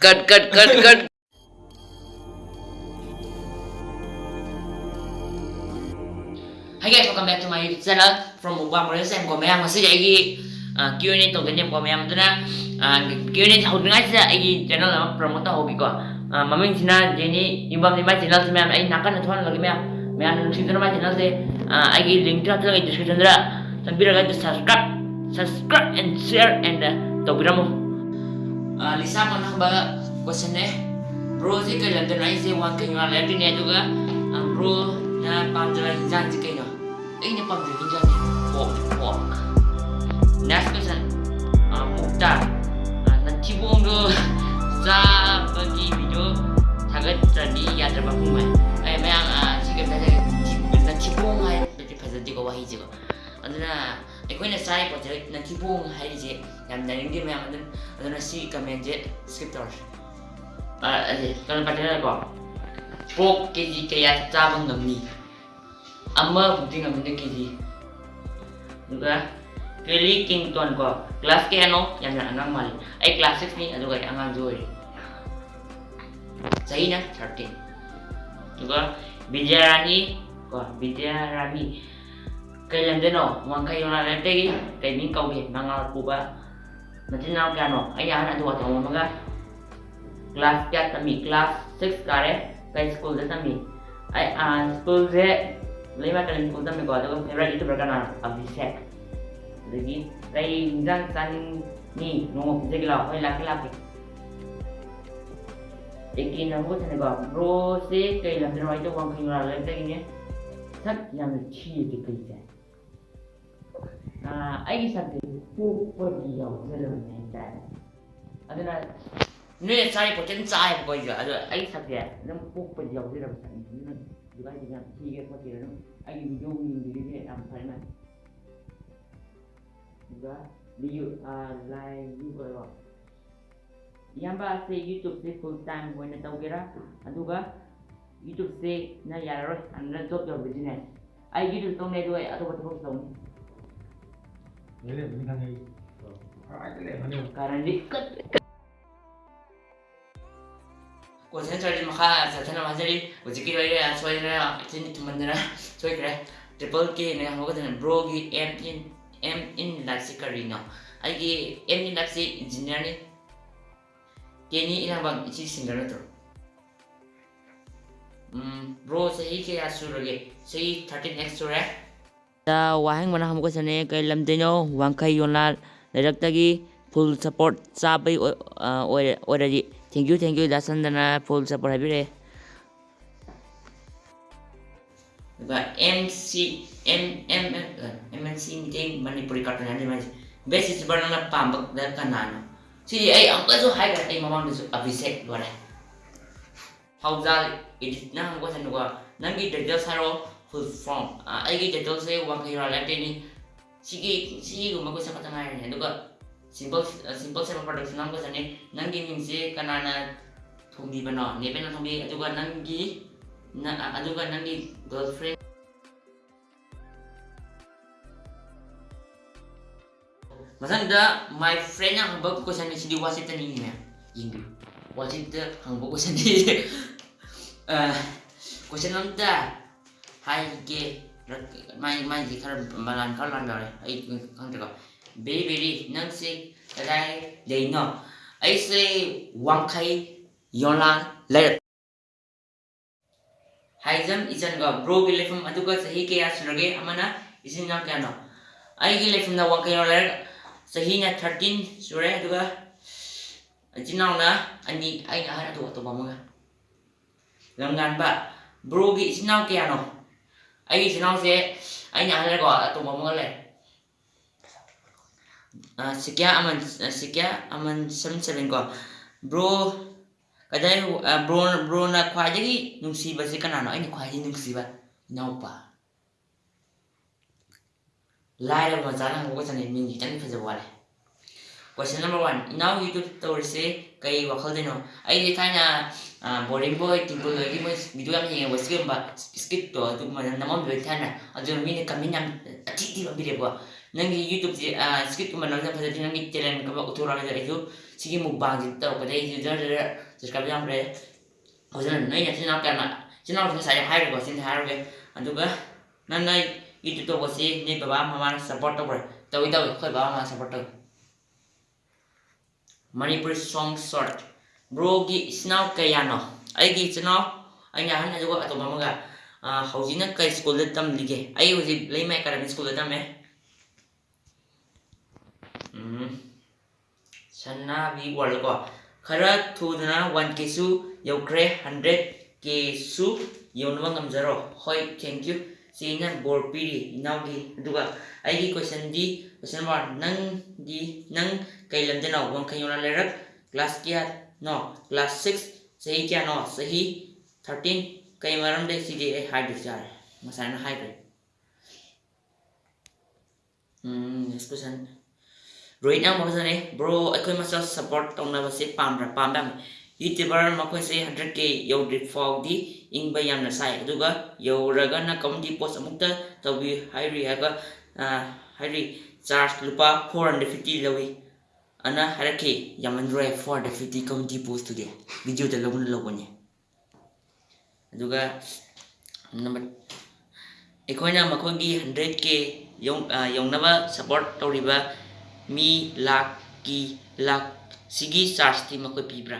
cut cut cut cut. Cut Guys, welcome back to my YouTube channel from Ubang Malaysia. Em komen yang masih lagi ah, uh, Q&A tu kena komen yang tu nak ah, uh, Q&A tahu dengar saya lagi channel nama promotor hobi ko. Uh, ah, Mamin sini jadi Ubang lima channel tu memang lagi tuan lagi memang memang nunjuk tu nama channel saya lagi link tu lah, tu lagi description tu lah. Sambil lagi subscribe subscribe and share and uh, tobi ramo. Uh, ah, Lisa mo nang baga question. Eh. Bro, sih ka lang din ay si Juan kayo nga lang juga. Ang bro na pangdala yung dyan si kayo. Ay, na pangdala yung dyan. Wok, wok. Next question. Ang punta. Nagtibong do sa pagi video. Sagat tadi di yata ba kung may. Ay, may ang sige na sa nagtibong ay. Pwede pa sa di ko wahi juga. Ano na ꯑꯩꯈꯣꯏꯅ ꯆꯥꯔꯤꯕ ꯄꯣꯠꯁꯦ ꯅꯊꯤꯕꯣꯡ ꯍꯥꯏꯔꯤꯁꯦ ꯌꯥꯝ ꯅꯔꯤꯡꯗꯦ ꯃꯌꯥꯝ ꯑꯗꯨꯅ ꯑꯗꯨꯅ ꯁꯤ ꯀꯃꯦꯟꯁꯦ skip ꯇꯧꯔꯁꯤ ꯑꯗꯨ ꯀꯩꯅꯣ ꯄꯥꯔꯇꯤꯅꯔꯀꯣ ꯄꯣꯛ ꯀꯦꯖꯤ ꯀꯌꯥ ꯆꯥꯕ ꯉꯝꯅꯤ ꯑꯃꯕꯨꯗꯤ ꯉꯝꯅꯤꯗ ꯀꯦꯖꯤ ꯑꯗꯨꯒ ꯀꯦꯂꯤ ꯀꯤꯡꯇꯣꯟ ꯀꯣ ꯀ꯭ꯂꯥꯁ ꯀꯌꯥꯅꯣ ꯌꯥꯝꯅ ꯑꯉꯥꯡ ꯃꯥꯜꯂꯤ ꯑꯩ ꯀ꯭ꯂꯥꯁ ꯁꯤꯛꯁꯅꯤ ꯑꯗꯨꯒ ꯑꯩ ꯑꯉꯥꯡꯁꯨ ꯑꯣꯏꯔꯤ ꯆꯍꯤꯅ ꯊꯥꯔꯇꯤꯟ ꯑꯗꯨꯒ ꯕꯤꯖꯌꯔꯥꯅꯤ ꯀꯣ cây lần đến nọ ngoan cây lần đến đây cây những câu chuyện mang ngon của ba nó trên nào cả nọ anh nhớ lại thuộc thằng cái class chat tâm class six cái đấy. Cây school chat tâm bị ai à school chat lấy mấy cái link của tâm bị gọi cho cái right youtube cái nào? À vi sẹt được gì? Đây dân dân nhì kau một cái gì là hơi lạc bro sẽ cây dengan cho nó cho con khi nào ni, tak yang nhé. Thất 아, 아기 상태 뽀뽀기요 그런 멘탈 아들아 뇌 짜이 보전 짜이 보이죠 아주 아기 상태 너무 뽀뽀기요 그런 상태 누가 그냥 기계 보기는 아기 용인들이 안 팔면 누가 리유 아 라이브 거요 이한바 세 유튜브 세 풀타임 보이는 tawgira aduga YouTube se na yararoi anna job nih. Kini ilang bang isi singer itu. Hmm, bro saya kira suruh ge, saya 13x suruh 자, 와행 mana hamko sane kay lamdeno wangkay yonla directagi full support sabay already. Thank you, thank you. Dasan na full support habire. Diba? MC M M MNC meeting Manipuri cartoon yan diba? Basis ba nang napambag dahil kanano? Si ay ang kaso hay ka ay mamang daso abisek wala. Hauzal edit na hamko sa nuwa. Nangi dagdag saro khôi phong à ấy cái chuyện tôi sẽ quan khi rồi lại đi đi chỉ cái chỉ cái của simple simple sản phẩm phải được sản phẩm của sản này nâng cái hình gì cái này là thùng bì bẩn nọ girlfriend. Mà sao my friend yang không bao giờ có sản ni. gì đi qua sét này nha yung watch it không bao giờ ꯍꯥꯏꯒꯦ ꯃꯥꯏ, ꯃꯥꯏꯁꯤ ꯈꯔ ꯃꯂꯥꯟ ꯈꯔ ꯂꯥꯟꯕ ꯑꯩ ꯈꯪꯗ꯭ꯔꯦꯀꯣ very very ꯅꯪꯁꯤ ꯀꯗꯥꯏ ꯂꯩꯅꯣ bro के लेफम अदुका सही के याद क्या नो आई के लेफम ना वंके नो लर सही ब्रो के इसी क्या नो ꯑꯩꯒꯤ ꯏꯆꯤꯟꯅꯥꯎꯁꯦ ꯑꯩꯅ ꯑꯍꯜꯀꯣ ꯑꯇꯣꯝꯕ ꯑꯃꯒ ꯂꯩ ꯁꯤꯀꯤꯌꯥ ꯑꯃꯟ ꯁꯤꯀꯤꯌꯥ ꯑꯃꯟ ꯁꯚꯦꯟ ꯁꯚꯦꯟꯀꯣ ꯕ꯭ꯔꯣ ꯀꯗꯥꯏ ꯕ꯭ꯔꯣ ꯕ꯭ꯔꯣꯅ ꯈ꯭ꯋꯥꯏꯗꯒꯤ ꯅꯨꯡꯁꯤꯕꯁꯦ ꯀꯅꯥꯅꯣ ꯑꯩꯅ ꯈ꯭ꯋꯥꯏꯗꯒꯤ ꯅꯨꯡꯁꯤꯕ ꯏꯅꯥꯎꯄꯥ ꯂꯥꯏꯔꯕ ꯃꯆꯥꯅ ꯍꯧꯒꯠꯆꯅꯤ ꯃꯤꯡ ꯈꯤꯇꯪ ꯐꯖꯕ ꯋꯥꯠꯂꯦ Question number one. Now YouTube tutorial say kay wakal din no. Ay di kanya boring boy tingkol lagi mo video ang yung wasi ba skip to tu man naman bilang kanya. Ajo mi ne kami nam ati di ba bile ba. Nangi YouTube si skip ko man lang sa din nangi channel ka ba utura na ito. Sige mo bang din to kada ito dar dar subscribe lang pre. Ojo na nay channel ka na channel ko sa hire ko sin hire ko. Ando ka nanay YouTube to wasi ni baba mama support to pre. Tawi tawi ko baba mama support to. Manipuri song short ꯕ꯭ꯔꯣꯒꯤ ꯏꯆꯤꯟ ꯏꯅꯥꯎ ꯀꯌꯥꯅꯣ ꯑꯩꯒꯤ ꯏꯆꯤꯟ ꯏꯅꯥꯎ ꯑꯩꯅ ꯑꯍꯟ ꯑꯗꯨꯒ ꯑꯇꯣꯝꯕ ꯑꯃꯒ ꯍꯧꯖꯤꯛꯅ ꯀꯩ ꯁ꯭ꯀꯨꯜꯗ ꯇꯝꯂꯤꯒꯦ ꯑꯩ ꯍꯧꯖꯤꯛ ꯂꯩꯃ ꯑꯦꯀꯥꯗꯃꯤ ꯁ꯭ꯀꯨꯜꯗ ꯇꯝꯃꯦ ꯁꯅꯥꯕꯤ ꯋꯥꯔꯜ ꯀꯣ ꯈꯔ ꯊꯨꯗꯅ ꯋꯥꯟ ꯀꯦꯁꯨ ꯌꯧꯈ꯭ꯔꯦ ꯍꯟꯗ꯭ꯔꯦꯠ ꯀꯦꯁꯨ ꯌꯧꯅꯕ ꯉꯝꯖꯔꯣ ꯍꯣꯏ ꯊꯦꯡꯛ ꯌꯨ ꯆꯦꯅ ꯕꯣꯔ ꯄꯤꯔꯤ ꯏꯅꯥꯎꯒꯤ ꯑꯗꯨꯒ ꯑꯩꯒꯤ ꯀꯣꯏꯁꯟꯗꯤ ꯀꯣꯏꯁꯟ ꯅꯝꯕꯔ ꯅꯪꯗꯤ ꯅꯪ ꯀꯩ ꯂꯝꯗꯅꯣ ꯋꯥꯡꯈꯩ ꯌꯧꯅ ꯂꯩꯔꯛ ꯀ꯭ꯂꯥꯁ ꯀꯌꯥꯅꯣ ꯀ꯭ꯂꯥꯁ ꯁꯤꯛꯁ ꯆꯍꯤ ꯀꯌꯥꯅꯣ ꯆꯍꯤ ꯊꯥꯔꯇꯤꯟ ꯀꯩ ꯃꯔꯝꯗꯒꯤ ꯁꯤꯗꯤ ꯑꯩ ꯍꯥꯏꯕꯁꯨ ꯌꯥꯔꯦ ꯉꯁꯥꯏꯅ ꯍꯥꯏꯈ꯭ꯔꯦ ꯅꯦꯛꯁ ꯀꯣꯏꯁꯟ ꯔꯣꯍꯤꯠꯅ ꯑꯃꯨꯛ ꯐꯖꯅꯩ ꯕ꯭ꯔꯣ ꯑꯩꯈꯣꯏ ꯃꯁꯦꯜ ꯁꯞꯄꯣꯔꯠ ꯇꯧꯅꯕꯁꯦ ꯄꯥꯝꯕ꯭ꯔꯥ ꯄꯥꯝꯕ ꯌꯨꯇ꯭ꯌꯨꯕꯔ ꯃꯈꯣꯏꯁꯦ ꯍꯟꯗ꯭ꯔꯦꯠ ꯀꯦ ꯌꯧꯗ꯭ꯔꯤ ꯐꯥꯎꯗꯤ ꯏꯪꯕ ꯌꯥꯝꯅ ꯁꯥꯏ ꯑꯗꯨꯒ ꯌꯧꯔꯒꯅ ꯀꯝꯃꯨꯅꯤꯇꯤ ꯄꯣꯁ ꯑꯃꯨꯛꯇ ꯇꯧꯕꯤ ꯍꯥꯏꯔꯤ ꯍꯥꯏꯕ ꯍꯥꯏꯔꯤ ꯆꯥꯔꯖ ꯂꯨꯄꯥ ꯐꯣꯔ ꯍꯟꯗ꯭ꯔꯦꯠ ꯐꯤꯐꯇꯤ ꯂꯧꯏ ꯑꯅ ꯍꯥꯏꯔꯛꯈꯤ ꯌꯥꯝꯃꯟꯗ꯭ꯔꯣꯏ ꯐꯣꯔ ꯍꯟꯗ꯭ꯔꯦꯠ ꯐꯤꯐꯇꯤ ꯀꯝꯃꯨꯅꯤꯇꯤ ꯄꯣꯁꯇꯨꯗꯤ ꯚꯤꯗꯤꯑꯣꯗ ꯂꯧꯕꯅ ꯂꯧꯕꯅꯤ ꯑꯗꯨꯒ ꯅꯝꯕꯔ ꯑꯩꯈꯣꯏꯅ ꯃꯈꯣꯏꯒꯤ ꯍꯟꯗ꯭ꯔꯦꯠ ꯀꯦ ꯌꯧꯅꯕ ꯁꯞꯄꯣꯔꯠ ꯇꯧꯔꯤꯕ ꯃꯤ ꯂꯥꯛꯀꯤ ꯂꯥꯛ ꯁꯤꯒꯤ ꯆꯥꯔꯖꯇꯤ ꯃꯈꯣꯏ ꯄꯤꯕ꯭ꯔꯥ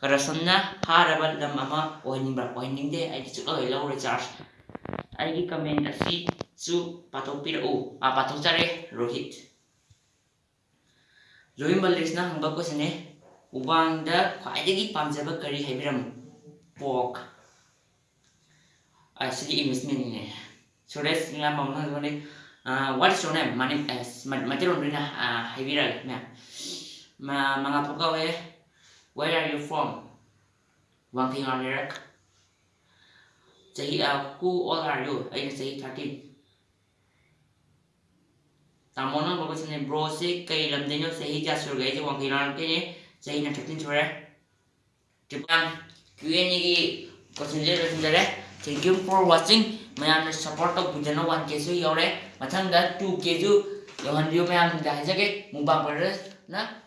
ꯀꯔꯞꯁꯟꯅ ꯐꯥꯔꯕ ꯂꯝ ꯑꯃ ꯑꯣꯏꯍꯟꯅꯤꯡꯕ꯭ꯔꯥ ꯑꯣꯏꯍꯟꯅꯤꯡꯗꯦ ꯑꯩꯗꯤ ꯁꯨꯛꯂꯧ ꯂꯧꯔꯣꯏ ꯆꯥꯔꯖ ꯑꯩꯒꯤ ꯀꯃꯦꯟ ꯑꯁꯤꯁꯨ ꯄꯥꯊꯣꯛꯄꯤꯔꯛꯎ ꯄꯥꯊꯣꯛꯆꯔꯦ ꯔꯣꯍꯤꯠ ꯖꯣꯏ ꯃꯜꯂꯤꯛꯁꯅ ꯍꯪꯕ ꯀꯣꯏꯁꯟꯅꯦ ꯎꯕꯥꯡꯗ ꯈ꯭ꯋꯥꯏꯗꯒꯤ ꯄꯥꯝꯖꯕ ꯀꯔꯤ ꯍꯥꯏꯕꯤꯔꯝꯃꯨ ꯄꯣꯛ ꯑꯁꯤꯗꯤ ꯏꯪꯂꯤꯁ ꯃꯤꯅꯤꯡꯅꯦ ꯁꯨꯔꯦꯁ ꯃꯌꯥꯝ ꯑꯃ ꯍꯪꯕꯅꯦ ꯋꯥꯠ ꯏꯁ ꯌꯣꯔ ꯅꯦꯝ ꯃꯥꯅꯤ ꯃꯩꯇꯩꯂꯣꯟꯗ ꯑꯣꯏꯅ ꯍꯥꯏꯕꯤꯔꯛꯑꯒꯦ ꯃꯌꯥꯝ Where are you from? Wanting on Iraq. Say, uh, who old are you? I can say 13. Tamono, what was in bro brosy, kay lamdin nyo sa hija surgay si wang kailangan say in a 13 sura. Diba? Kuya ni in the kusinjay Thank you for watching. Mayam na support to bujano 1 kesu yore. Matang da 2 kesu. Yohan view mayam dahil sa kay Mubam, brothers, na